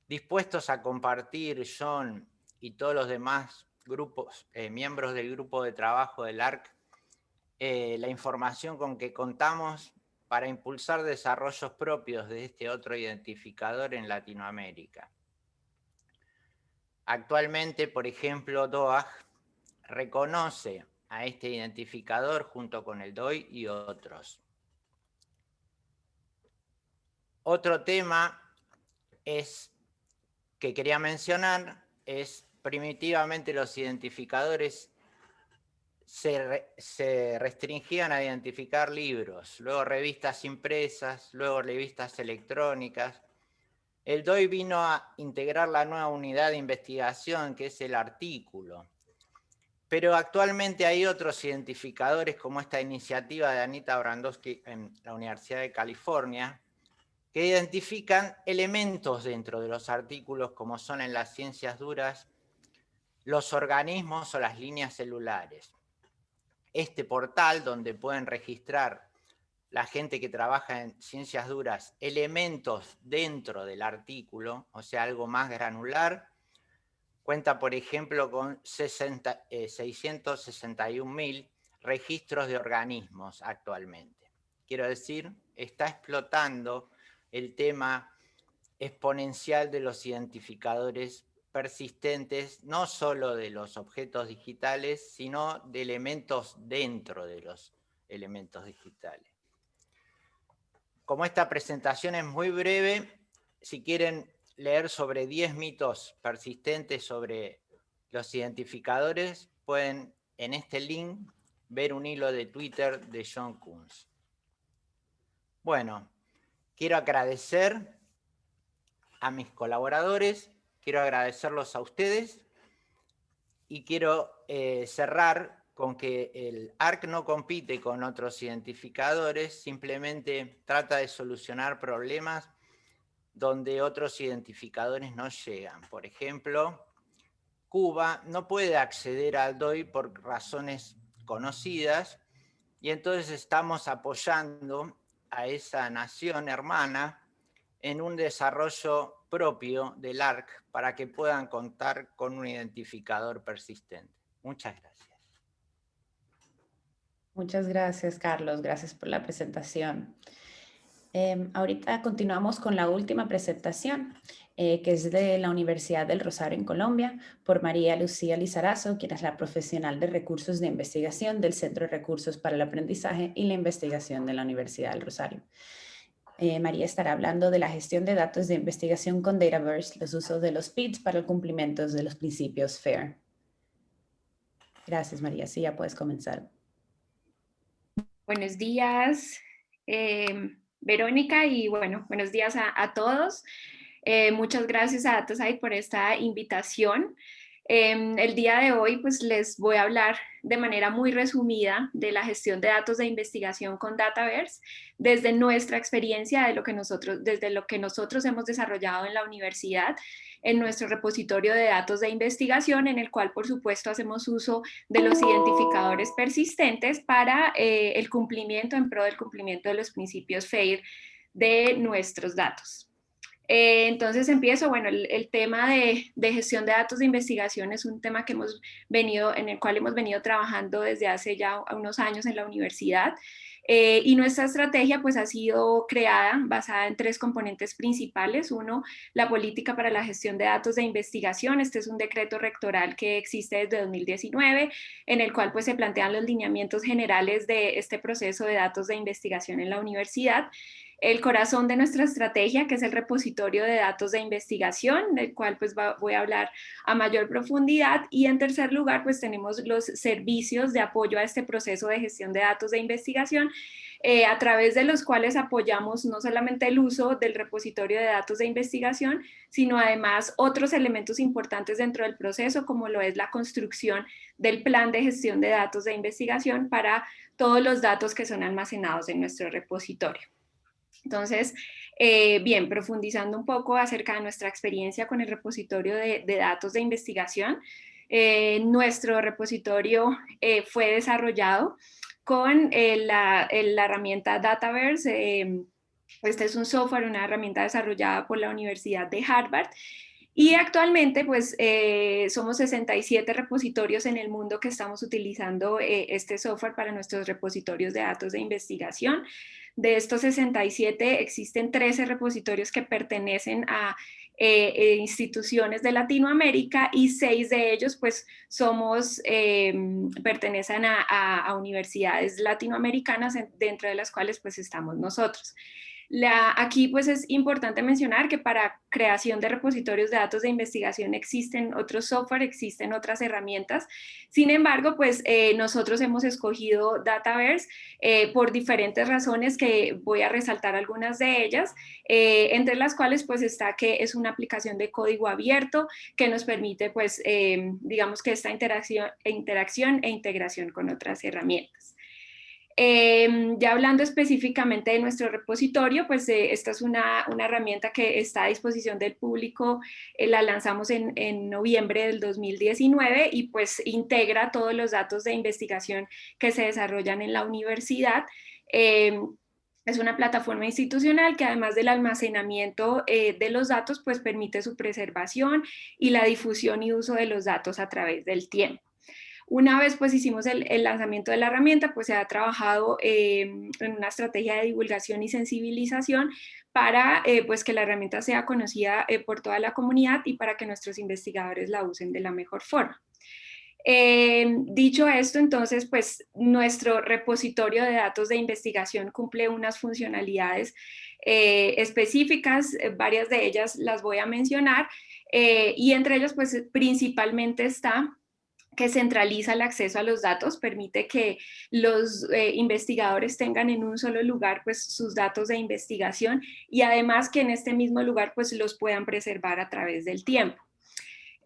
dispuestos a compartir, John y todos los demás grupos, eh, miembros del grupo de trabajo del ARC, eh, la información con que contamos para impulsar desarrollos propios de este otro identificador en Latinoamérica. Actualmente, por ejemplo, DOAG reconoce a este identificador junto con el DOI y otros. Otro tema es, que quería mencionar es primitivamente los identificadores se, restringían a identificar libros, luego revistas impresas, luego revistas electrónicas. El DOI vino a integrar la nueva unidad de investigación que es el artículo. Pero actualmente hay otros identificadores como esta iniciativa de Anita Brandowski en la Universidad de California, que identifican elementos dentro de los artículos como son en las ciencias duras, los organismos o las líneas celulares. Este portal donde pueden registrar la gente que trabaja en ciencias duras elementos dentro del artículo, o sea, algo más granular, cuenta, por ejemplo, con 661.000 eh, registros de organismos actualmente. Quiero decir, está explotando el tema exponencial de los identificadores persistentes, no solo de los objetos digitales, sino de elementos dentro de los elementos digitales. Como esta presentación es muy breve, si quieren leer sobre 10 mitos persistentes sobre los identificadores, pueden en este link ver un hilo de Twitter de John Kunz. Bueno, quiero agradecer a mis colaboradores, quiero agradecerlos a ustedes y quiero eh, cerrar con que el ARC no compite con otros identificadores, simplemente trata de solucionar problemas donde otros identificadores no llegan. Por ejemplo, Cuba no puede acceder al DOI por razones conocidas y entonces estamos apoyando a esa nación hermana en un desarrollo propio del ARC para que puedan contar con un identificador persistente. Muchas gracias. Muchas gracias, Carlos. Gracias por la presentación. Em, ahorita continuamos con la última presentación, eh, que es de la Universidad del Rosario en Colombia, por María Lucía Lizarazo, quien es la profesional de recursos de investigación del Centro de Recursos para el Aprendizaje y la Investigación de la Universidad del Rosario. Eh, María estará hablando de la gestión de datos de investigación con Dataverse, los usos de los PIDs para el cumplimiento de los principios FAIR. Gracias, María. Sí, ya puedes comenzar. Buenos días. Em, Verónica y bueno, buenos días a, todos. Eh, muchas gracias a DataSite por esta invitación. Em, el día de hoy pues les voy a hablar de manera muy resumida de la gestión de datos de investigación con Dataverse desde nuestra experiencia, de lo que nosotros, desde lo que nosotros hemos desarrollado en la universidad en nuestro repositorio de datos de investigación, en el cual por supuesto hacemos uso de los identificadores persistentes para eh, el cumplimiento, en pro del cumplimiento de los principios FAIR de nuestros datos. Eh, entonces empiezo, bueno, el, tema de, gestión de datos de investigación es un tema que hemos venido, en el cual hemos venido trabajando desde hace ya unos años en la universidad. Eh, y nuestra estrategia pues ha sido creada basada en tres componentes principales. Uno, la política para la gestión de datos de investigación. Este es un decreto rectoral que existe desde 2019, en el cual pues se plantean los lineamientos generales de este proceso de datos de investigación en la universidad. El corazón de nuestra estrategia, que es el repositorio de datos de investigación, del cual pues voy a hablar a mayor profundidad. Y en tercer lugar, pues tenemos los servicios de apoyo a este proceso de gestión de datos de investigación, eh, a través de los cuales apoyamos no solamente el uso del repositorio de datos de investigación, sino además otros elementos importantes dentro del proceso, como lo es la construcción del plan de gestión de datos de investigación para todos los datos que son almacenados en nuestro repositorio. Entonces, eh, bien, profundizando un poco acerca de nuestra experiencia con el repositorio de, datos de investigación, eh, nuestro repositorio fue desarrollado con eh, la, herramienta Dataverse. este es un software, una herramienta desarrollada por la Universidad de Harvard y actualmente pues eh, somos 67 repositorios en el mundo que estamos utilizando eh, este software para nuestros repositorios de datos de investigación. De estos 67 existen 13 repositorios que pertenecen a eh, eh, instituciones de Latinoamérica y seis de ellos pues somos, em, pertenecen a, a, universidades latinoamericanas dentro de las cuales pues estamos nosotros aquí pues es importante mencionar que para creación de repositorios de datos de investigación existen otros software, existen otras herramientas. Sin embargo, pues eh, nosotros hemos escogido Dataverse eh, por diferentes razones que voy a resaltar algunas de ellas, eh, entre las cuales pues está que es una aplicación de código abierto que nos permite pues digamos que esta interacción, interacción e integración con otras herramientas. Em, ya hablando específicamente de nuestro repositorio, pues eh, esta es una, herramienta que está a disposición del público, eh, la lanzamos en, noviembre del 2019 y pues integra todos los datos de investigación que se desarrollan en la universidad. Em, es una plataforma institucional que además del almacenamiento eh, de los datos, pues permite su preservación y la difusión y uso de los datos a través del tiempo. Una vez pues hicimos el, lanzamiento de la herramienta, pues se ha trabajado em, en una estrategia de divulgación y sensibilización para eh, pues que la herramienta sea conocida eh, por toda la comunidad y para que nuestros investigadores la usen de la mejor forma. Em, dicho esto, entonces, pues nuestro repositorio de datos de investigación cumple unas funcionalidades eh, específicas, varias de ellas las voy a mencionar, y entre ellas, pues principalmente está que centraliza el acceso a los datos, permite que los eh, investigadores tengan en un solo lugar pues sus datos de investigación y además que en este mismo lugar pues los puedan preservar a través del tiempo.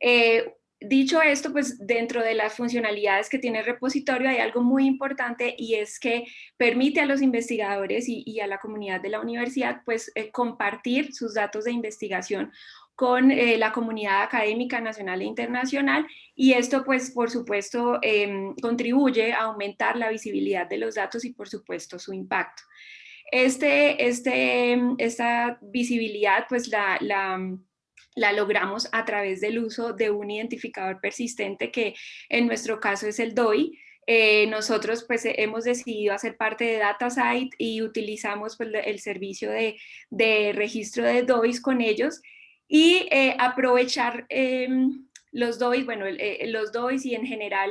Eh, dicho esto, pues dentro de las funcionalidades que tiene el repositorio hay algo muy importante y es que permite a los investigadores y, a la comunidad de la universidad pues eh, compartir sus datos de investigación con eh, la comunidad académica nacional e internacional y esto pues por supuesto em, contribuye a aumentar la visibilidad de los datos y por supuesto su impacto. Este, este, esta visibilidad pues la, la, logramos a través del uso de un identificador persistente que en nuestro caso es el DOI, eh, nosotros pues hemos decidido hacer parte de DataSite y utilizamos pues, el servicio de, de registro de DOIs con ellos y eh, aprovechar em, los DOIs, bueno, eh, los DOIs y en general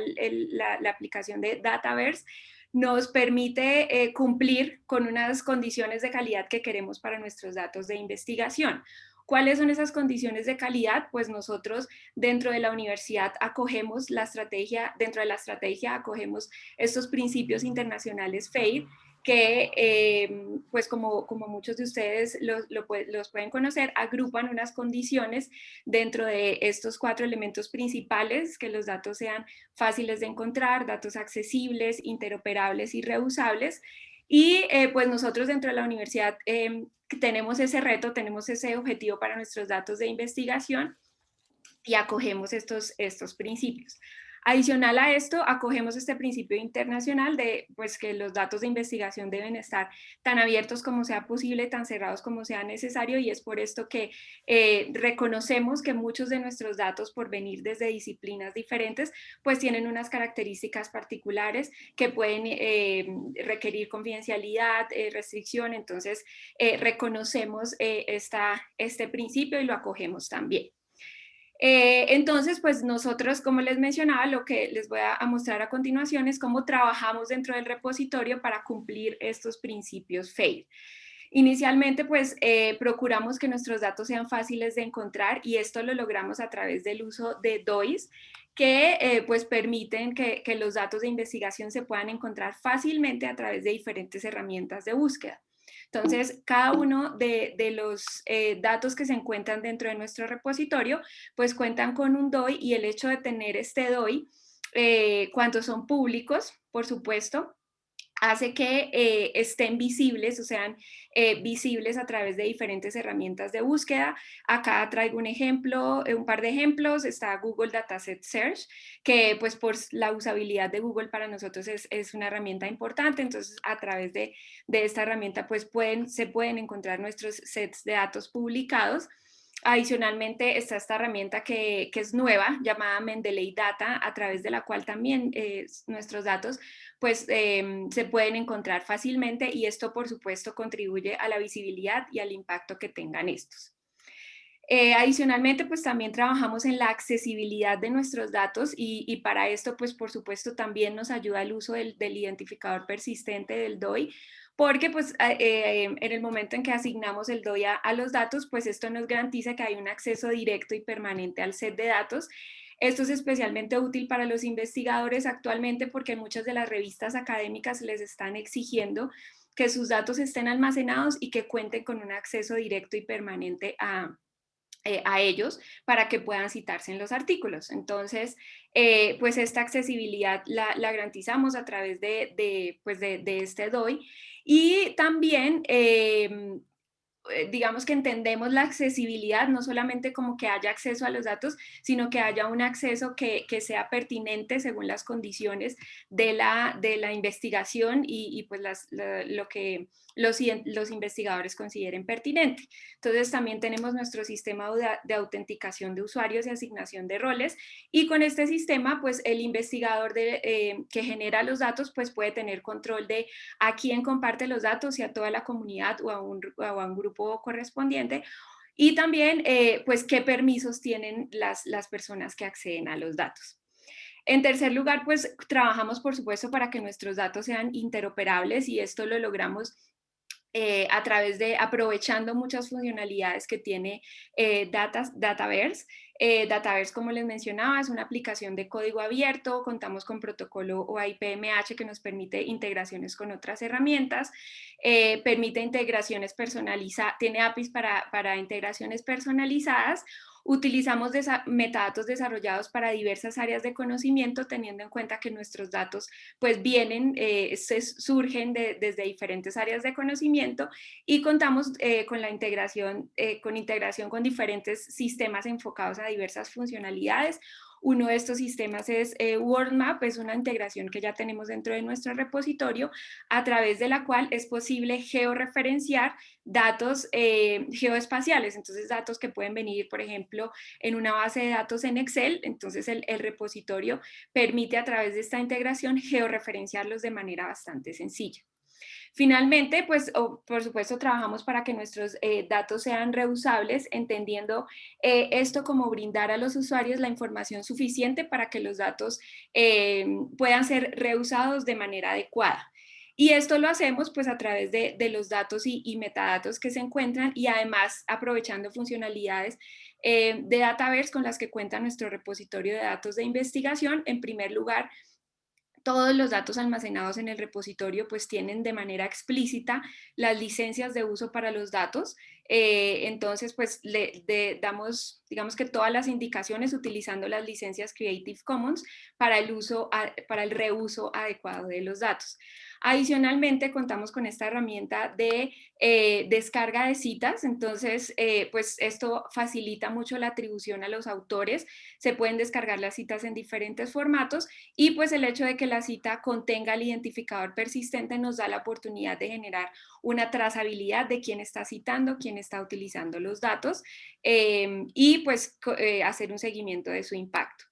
la, aplicación de Dataverse nos permite eh, cumplir con unas condiciones de calidad que queremos para nuestros datos de investigación. ¿Cuáles son esas condiciones de calidad? Pues nosotros dentro de la universidad acogemos la estrategia, dentro de la estrategia acogemos estos principios internacionales FAIR que, em, pues como, como, muchos de ustedes los, los, pueden conocer, agrupan unas condiciones dentro de estos cuatro elementos principales, que los datos sean fáciles de encontrar, datos accesibles, interoperables y reusables. Y eh, pues nosotros dentro de la universidad em, tenemos ese reto, tenemos ese objetivo para nuestros datos de investigación y acogemos estos, estos principios. Adicional a esto, acogemos este principio internacional de pues, que los datos de investigación deben estar tan abiertos como sea posible, tan cerrados como sea necesario y es por esto que eh, reconocemos que muchos de nuestros datos por venir desde disciplinas diferentes pues tienen unas características particulares que pueden eh, requerir confidencialidad, eh, restricción, entonces reconocemos esta, este principio y lo acogemos también. Eh, entonces, pues nosotros, como les mencionaba, lo que les voy a, mostrar a continuación es cómo trabajamos dentro del repositorio para cumplir estos principios FAIR. Inicialmente, pues eh, procuramos que nuestros datos sean fáciles de encontrar y esto lo logramos a través del uso de DOIs, que eh, pues permiten que, los datos de investigación se puedan encontrar fácilmente a través de diferentes herramientas de búsqueda. Entonces, cada uno de, los eh, datos que se encuentran dentro de nuestro repositorio, pues cuentan con un DOI y el hecho de tener este DOI, cuando son públicos, por supuesto, hace que eh, estén visibles o sean eh, visibles a través de diferentes herramientas de búsqueda. Acá traigo un ejemplo, eh, un par de ejemplos, está Google Dataset Search, que pues por la usabilidad de Google para nosotros es, es una herramienta importante, entonces a través de, de esta herramienta pues pueden, se pueden encontrar nuestros sets de datos publicados. Adicionalmente está esta herramienta que, es nueva, llamada Mendeley Data, a través de la cual también eh, nuestros datos pues, em, se pueden encontrar fácilmente y esto por supuesto contribuye a la visibilidad y al impacto que tengan estos. Eh, adicionalmente, pues también trabajamos en la accesibilidad de nuestros datos y, para esto, pues por supuesto, también nos ayuda el uso del, del identificador persistente del DOI, porque pues eh, en el momento en que asignamos el DOI a, los datos, pues esto nos garantiza que hay un acceso directo y permanente al set de datos. Esto es especialmente útil para los investigadores actualmente porque muchas de las revistas académicas les están exigiendo que sus datos estén almacenados y que cuenten con un acceso directo y permanente a, eh, a ellos para que puedan citarse en los artículos. Entonces, eh, pues esta accesibilidad la, garantizamos a través de, pues de, de este DOI y también em, eh, digamos que entendemos la accesibilidad, no solamente como que haya acceso a los datos, sino que haya un acceso que, sea pertinente según las condiciones de la, de la investigación y, pues lo que los, los investigadores consideren pertinente. Entonces también tenemos nuestro sistema de, autenticación de usuarios y asignación de roles y con este sistema pues el investigador de, eh, que genera los datos pues puede tener control de a quién comparte los datos y a toda la comunidad o a un, o a un grupo correspondiente y también eh, pues qué permisos tienen las, las personas que acceden a los datos. En tercer lugar, pues trabajamos por supuesto para que nuestros datos sean interoperables y esto lo logramos eh, a través de aprovechando muchas funcionalidades que tiene eh, Dataverse. Eh, Dataverse, como les mencionaba, es una aplicación de código abierto, contamos con protocolo OIPMH que nos permite integraciones con otras herramientas, permite integraciones personalizadas, tiene APIs para, para integraciones personalizadas, Utilizamos metadatos desarrollados para diversas áreas de conocimiento, teniendo en cuenta que nuestros datos pues vienen, eh, surgen desde diferentes áreas de conocimiento y contamos eh, con la integración, eh, con integración con diferentes sistemas enfocados a diversas funcionalidades uno de estos sistemas es eh, WordMap, es una integración que ya tenemos dentro de nuestro repositorio, a través de la cual es posible georreferenciar datos eh, geoespaciales, entonces datos que pueden venir, por ejemplo, en una base de datos en Excel, entonces el, el repositorio permite a través de esta integración georreferenciarlos de manera bastante sencilla. Finalmente, pues por supuesto trabajamos para que nuestros eh, datos sean reusables, entendiendo eh, esto como brindar a los usuarios la información suficiente para que los datos eh, puedan ser reusados de manera adecuada. Y esto lo hacemos pues a través de, los datos y, metadatos que se encuentran y además aprovechando funcionalidades de Dataverse con las que cuenta nuestro repositorio de datos de investigación. En primer lugar, todos los datos almacenados en el repositorio pues tienen de manera explícita las licencias de uso para los datos. Eh, entonces pues le damos digamos que todas las indicaciones utilizando las licencias Creative Commons para el, uso, para el reuso adecuado de los datos. Adicionalmente, contamos con esta herramienta de eh, descarga de citas, entonces, eh, pues esto facilita mucho la atribución a los autores, se pueden descargar las citas en diferentes formatos y pues el hecho de que la cita contenga el identificador persistente nos da la oportunidad de generar una trazabilidad de quién está citando, quién está utilizando los datos em, y pues eh, hacer un seguimiento de su impacto.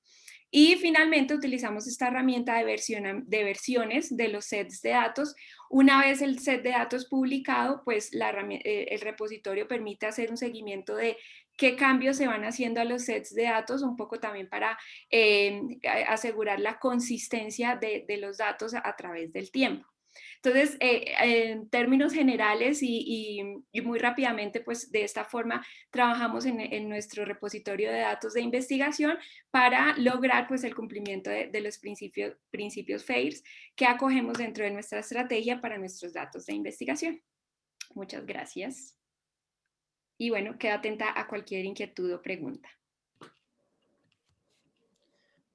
Y finalmente utilizamos esta herramienta de, versiones de los sets de datos. Una vez el set de datos publicado, pues eh, el repositorio permite hacer un seguimiento de qué cambios se van haciendo a los sets de datos, un poco también para eh, asegurar la consistencia de, los datos a, través del tiempo. Entonces, eh, en términos generales y, muy rápidamente, pues de esta forma trabajamos en, nuestro repositorio de datos de investigación para lograr pues el cumplimiento de, los principios, principios FAIRS que acogemos dentro de nuestra estrategia para nuestros datos de investigación. Muchas gracias. Y bueno, queda atenta a cualquier inquietud o pregunta.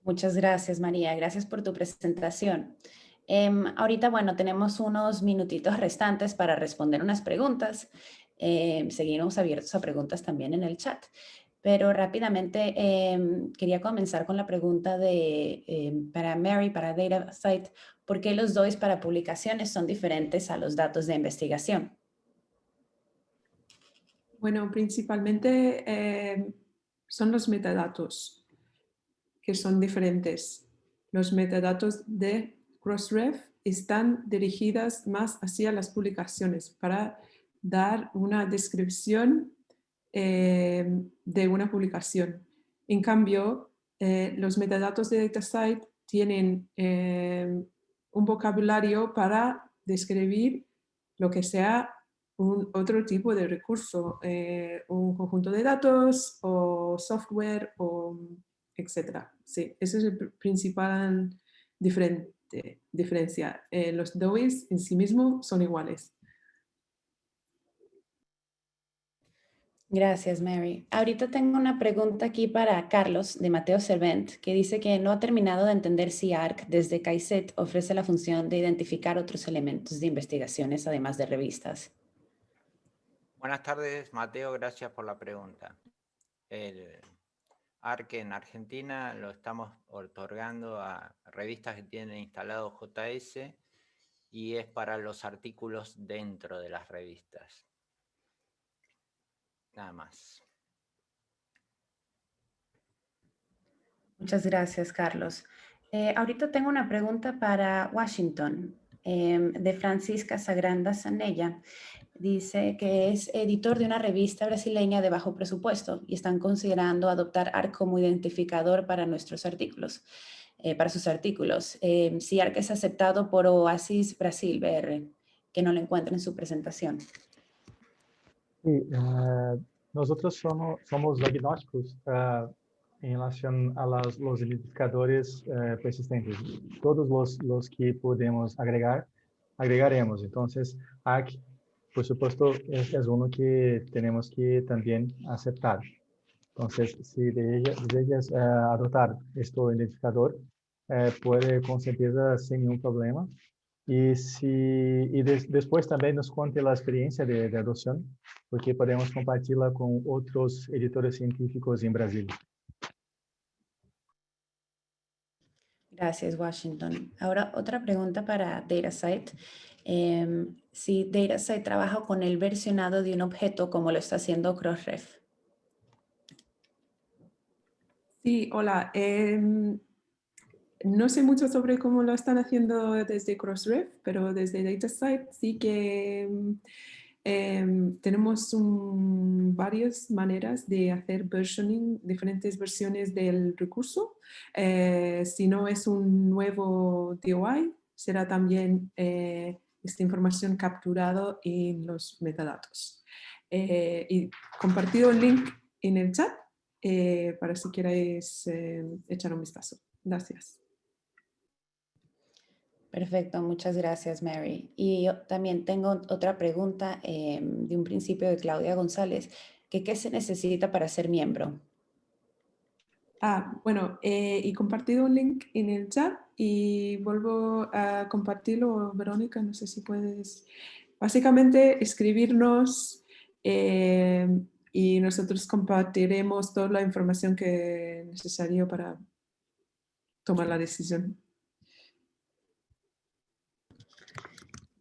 Muchas gracias, María. Gracias por tu presentación. Em, ahorita, bueno, tenemos unos minutitos restantes para responder unas preguntas. Eh, seguimos abiertos a preguntas también en el chat. Pero rápidamente em, quería comenzar con la pregunta de, para Mary, para DataSite, ¿por qué los DOIs para publicaciones son diferentes a los datos de investigación? Bueno, principalmente son los metadatos que son diferentes. Los metadatos de Crossref están dirigidas más hacia las publicaciones para dar una descripción eh, de una publicación. En cambio, eh, los metadatos de DataSite tienen eh, un vocabulario para describir lo que sea un otro tipo de recurso, un conjunto de datos o software, o etc. Sí, ese es el principal diferente diferencia. Eh, los DOIs en sí mismos son iguales. Gracias, Mary. Ahorita tengo una pregunta aquí para Carlos de Mateo Servent, que dice que no ha terminado de entender si ARC desde CAICET ofrece la función de identificar otros elementos de investigaciones además de revistas. Buenas tardes, Mateo. Gracias por la pregunta. ARC en Argentina lo estamos otorgando a revistas que tienen instalado JS y es para los artículos dentro de las revistas. Nada más. Muchas gracias, Carlos. Eh, ahorita tengo una pregunta para Washington, em, de Francisca Sagranda Sanella dice que es editor de una revista brasileña de bajo presupuesto y están considerando adoptar ARC como identificador para nuestros artículos, eh, para sus artículos. Eh, si ARC es aceptado por Oasis Brasil BR, que no lo encuentren en su presentación. Sí, eh, nosotros somos, somos agnósticos en relación a los identificadores persistentes. Todos los, los que podemos agregar, agregaremos. Entonces, ARC por supuesto, es, uno que tenemos que también aceptar. Entonces, si de ellas, eh, adoptar este identificador, eh, puede con certeza sin ningún problema. Y, si, y después también nos cuente la experiencia de, de, adopción, porque podemos compartirla con otros editores científicos en Brasil. Gracias, Washington. Ahora, otra pregunta para DataSite. Eh, si DataSite trabaja con el versionado de un objeto como lo está haciendo Crossref. Sí, hola. Em, no sé mucho sobre cómo lo están haciendo desde Crossref, pero desde DataSite sí que em, em, tenemos varias maneras de hacer versioning, diferentes versiones del recurso. Eh, si no es un nuevo DOI, será también eh, esta información capturado en los metadatos. Eh, y compartido el link en el chat eh, para si queréis eh, echar un vistazo. Gracias. Perfecto, muchas gracias Mary. Y yo también tengo otra pregunta de un principio de Claudia González, que ¿qué se necesita para ser miembro? Ah, bueno, eh, y compartido un link en el chat y vuelvo a compartirlo, Verónica, no sé si puedes, básicamente escribirnos eh, y nosotros compartiremos toda la información que es necesario para tomar la decisión.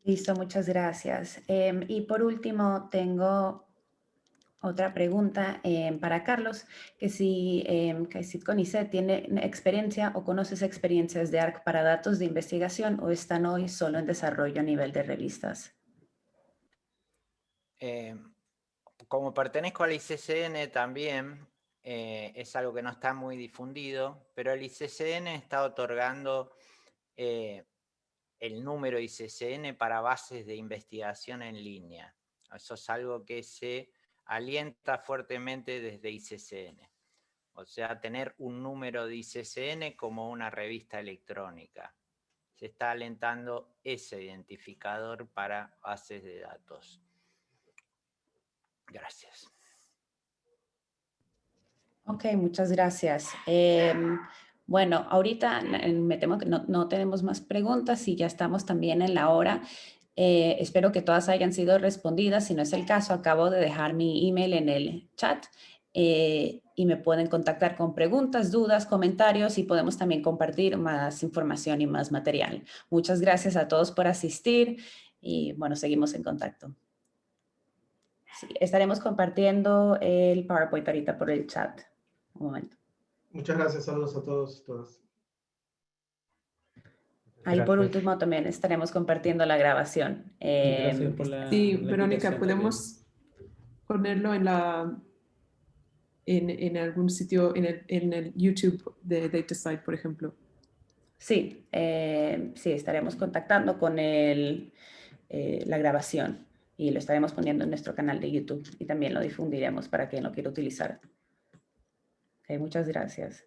Listo, muchas gracias. Em, y por último, tengo otra pregunta eh, para Carlos, que si eh, tiene experiencia o conoces experiencias de ARC para datos de investigación o están hoy solo en desarrollo a nivel de revistas. Eh, como pertenezco al ICCN también, eh, es algo que no está muy difundido, pero el ICCN está otorgando el número ICCN para bases de investigación en línea. Eso es algo que se alienta fuertemente desde ICCN. O sea, tener un número de ICCN como una revista electrónica. Se está alentando ese identificador para bases de datos. Gracias. Ok, muchas gracias. Em, bueno, ahorita me temo que no, tenemos más preguntas y ya estamos también en la hora. Eh, espero que todas hayan sido respondidas. Si no es el caso, acabo de dejar mi email en el chat eh, y me pueden contactar con preguntas, dudas, comentarios y podemos también compartir más información y más material. Muchas gracias a todos por asistir y bueno, seguimos en contacto. estaremos compartiendo el PowerPoint ahorita por el chat momento. Muchas gracias, saludos a todos y todas. Ahí por último también estaremos compartiendo la grabación. Eh, sí, Verónica, podemos ponerlo en la en, en algún sitio, en el, en el, YouTube de DataSite, por ejemplo. Sí, eh, sí, estaremos contactando con el, eh, la grabación y lo estaremos poniendo en nuestro canal de YouTube y también lo difundiremos para quien lo quiera utilizar muchas gracias.